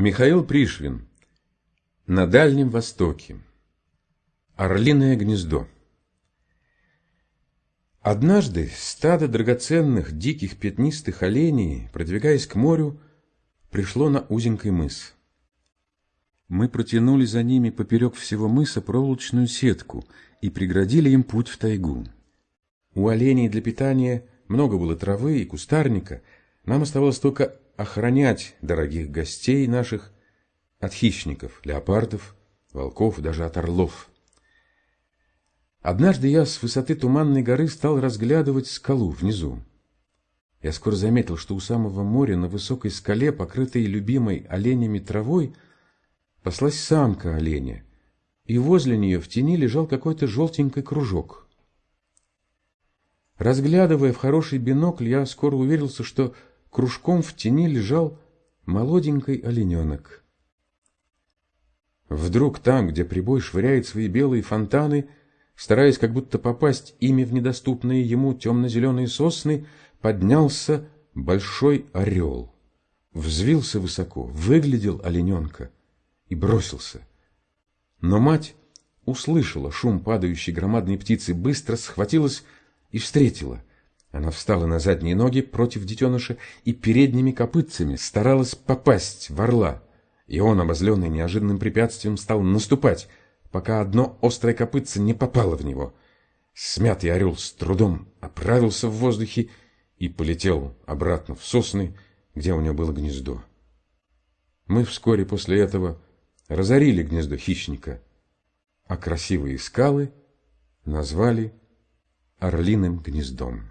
Михаил Пришвин. На Дальнем Востоке. Орлиное гнездо. Однажды стадо драгоценных диких пятнистых оленей, продвигаясь к морю, пришло на узенький мыс. Мы протянули за ними поперек всего мыса проволочную сетку и преградили им путь в тайгу. У оленей для питания много было травы и кустарника, нам оставалось только охранять дорогих гостей наших от хищников, леопардов, волков, даже от орлов. Однажды я с высоты Туманной горы стал разглядывать скалу внизу. Я скоро заметил, что у самого моря на высокой скале, покрытой любимой оленями травой, паслась самка оленя, и возле нее в тени лежал какой-то желтенький кружок. Разглядывая в хороший бинокль, я скоро уверился, что кружком в тени лежал молоденький олененок. Вдруг там, где прибой швыряет свои белые фонтаны, стараясь как будто попасть ими в недоступные ему темно-зеленые сосны, поднялся большой орел. Взвился высоко, выглядел олененка и бросился. Но мать услышала шум падающей громадной птицы, быстро схватилась и встретила — она встала на задние ноги против детеныша и передними копытцами старалась попасть в орла. И он, обозленный неожиданным препятствием, стал наступать, пока одно острое копытце не попало в него. Смятый орел с трудом оправился в воздухе и полетел обратно в сосны, где у него было гнездо. Мы вскоре после этого разорили гнездо хищника, а красивые скалы назвали орлиным гнездом.